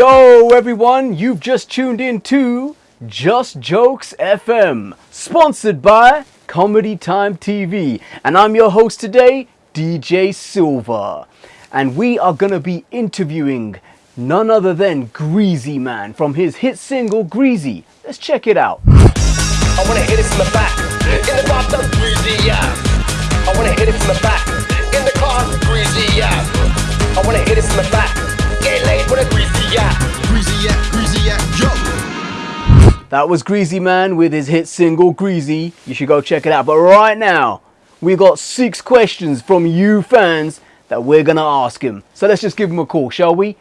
Yo, everyone, you've just tuned in to Just Jokes FM, sponsored by Comedy Time TV. And I'm your host today, DJ Silver. And we are going to be interviewing none other than Greasy Man from his hit single Greasy. Let's check it out. I wanna hit it from the back. In the bathtub, greasy, yeah. I wanna hit it from the back. In the car, greasy, yeah. I wanna hit it from the back. Get laid with a greasy, yeah. Greasy yeah, greasy yeah, yo. That was Greasy Man with his hit single Greasy. You should go check it out. But right now, we got six questions from you fans that we're gonna ask him. So let's just give him a call, shall we?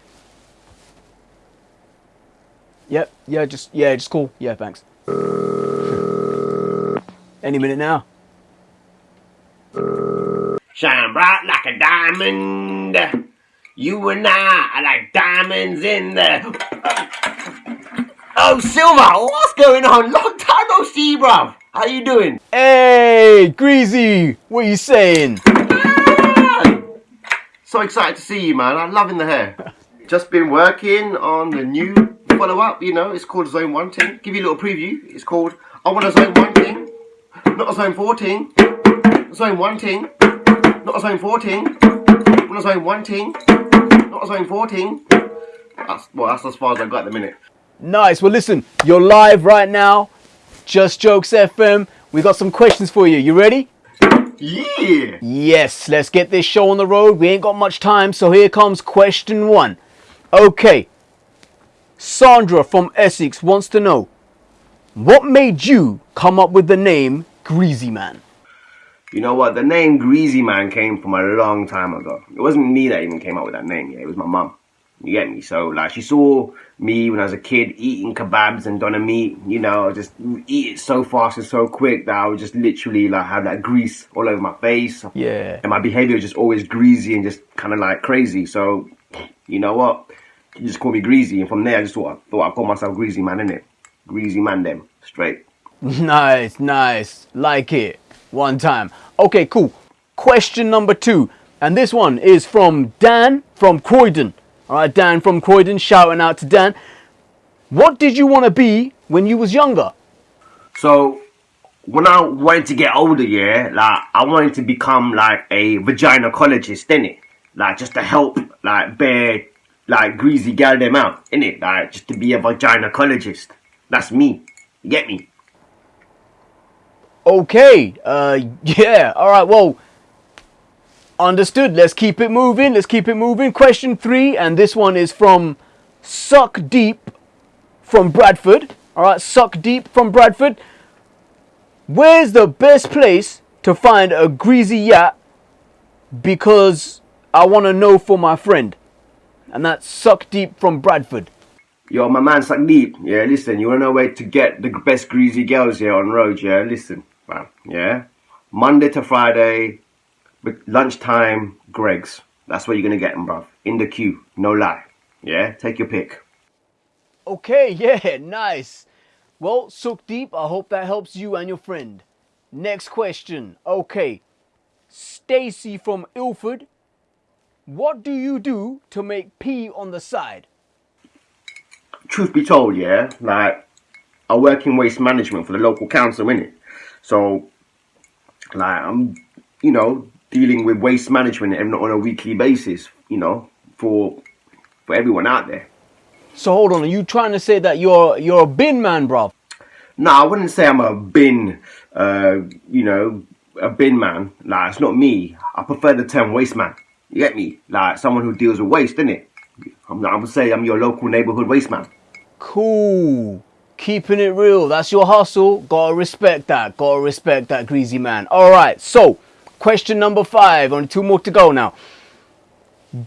Yep, yeah, just yeah, just call. Yeah, thanks. Any minute now. Shine bright like a diamond. You and I are like diamonds in the. Um, oh, Silver, what's going on? Long time no see, bruv. How you doing? Hey, Greasy, what you saying? Ah! So excited to see you, man. I'm loving the hair. Just been working on the new follow up, you know, it's called Zone 1 Ting. Give you a little preview. It's called I Want a Zone 1 Ting, not a Zone 14. Zone 1 Ting, not a Zone 14. Want a Zone 1 Ting, not a Zone 14. That's, well, that's as far as I got at the minute. Nice. Well, listen, you're live right now. Just Jokes FM. We got some questions for you. You ready? Yeah! Yes, let's get this show on the road. We ain't got much time, so here comes question one. Okay. Sandra from Essex wants to know what made you come up with the name Greasy Man? You know what? The name Greasy Man came from a long time ago. It wasn't me that even came up with that name. Yeah, it was my mum. You get me? So like, she saw me when I was a kid eating kebabs and doner meat. You know, just eat it so fast and so quick that I would just literally like have that grease all over my face. Yeah. And my behavior was just always greasy and just kind of like crazy. So, you know what? You just call me Greasy, and from there I just thought I thought I call myself Greasy Man, innit? Greasy Man, them straight. Nice, nice. Like it. One time. Okay, cool. Question number two. And this one is from Dan from Croydon. All right, Dan from Croydon. Shouting out to Dan. What did you want to be when you was younger? So when I wanted to get older, yeah, like I wanted to become like a vaginacologist, innit? Like just to help like bear like greasy gal them out, innit? Like just to be a vaginacologist. That's me. You get me? Okay. Uh, yeah. All right. Well, understood. Let's keep it moving. Let's keep it moving. Question three, and this one is from Suck Deep from Bradford. All right, Suck Deep from Bradford. Where's the best place to find a greasy yacht? Because I want to know for my friend, and that's Suck Deep from Bradford. Yo, my man suck deep. Yeah, listen, you wanna know where to get the best greasy girls here on road, yeah? Listen, man, yeah? Monday to Friday, lunchtime, Greggs. That's where you're gonna get them, bruv. In the queue, no lie. Yeah, take your pick. Okay, yeah, nice. Well, Suck Deep, I hope that helps you and your friend. Next question. Okay. Stacy from Ilford. What do you do to make pee on the side? Truth be told, yeah, like, I work in waste management for the local council, innit? So, like, I'm, you know, dealing with waste management on on a weekly basis, you know, for for everyone out there. So hold on, are you trying to say that you're you're a bin man, bro? No, I wouldn't say I'm a bin, uh, you know, a bin man. Like, it's not me. I prefer the term waste man. You get me? Like, someone who deals with waste, innit? I'm, I would say I'm your local neighborhood waste man. Cool. Keeping it real. That's your hustle. Gotta respect that. Gotta respect that, greasy man. Alright, so question number five. Only two more to go now.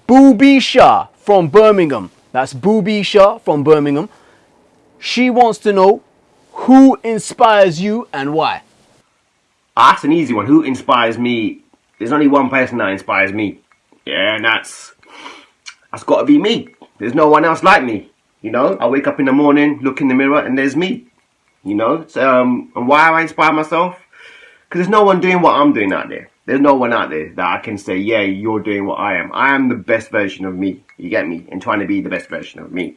Booby Shah from Birmingham. That's Booby Shah from Birmingham. She wants to know who inspires you and why. That's an easy one. Who inspires me? There's only one person that inspires me. Yeah, and that's that's got to be me. There's no one else like me. You know, I wake up in the morning, look in the mirror, and there's me. You know, so, um, and why I inspire myself? Because there's no one doing what I'm doing out there. There's no one out there that I can say, yeah, you're doing what I am. I am the best version of me. You get me? And trying to be the best version of me.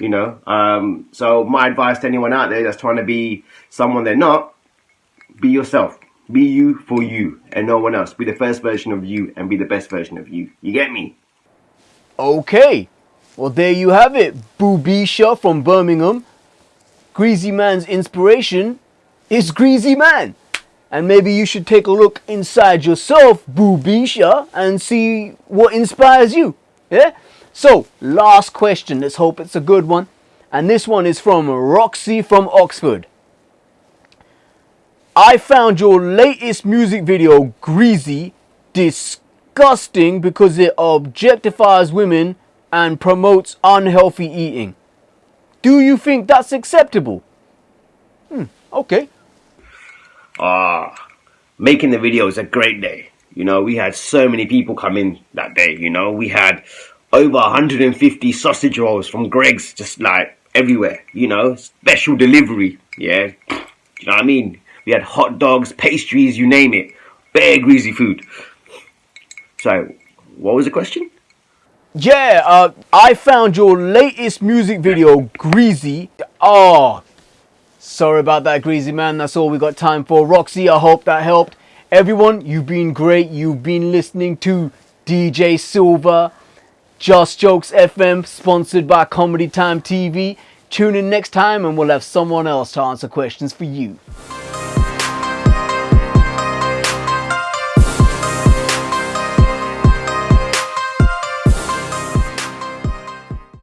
You know, um, so my advice to anyone out there that's trying to be someone they're not, be yourself. Be you for you and no one else. Be the first version of you and be the best version of you. You get me? Okay. Well, there you have it. Boobisha from Birmingham. Greasy Man's inspiration is Greasy Man. And maybe you should take a look inside yourself, Boobisha, and see what inspires you. Yeah? So, last question. Let's hope it's a good one. And this one is from Roxy from Oxford. I found your latest music video, Greasy, disgusting because it objectifies women and promotes unhealthy eating. Do you think that's acceptable? Hmm, okay. Ah, making the video is a great day. You know, we had so many people come in that day. You know, we had over 150 sausage rolls from Greggs, just like everywhere. You know, special delivery. Yeah, you know what I mean. We had hot dogs, pastries, you name it. Bare greasy food. So, what was the question? Yeah, uh, I found your latest music video, Greasy. Oh, sorry about that, Greasy man. That's all we got time for. Roxy, I hope that helped. Everyone, you've been great. You've been listening to DJ Silver, Just Jokes FM, sponsored by Comedy Time TV. Tune in next time and we'll have someone else to answer questions for you.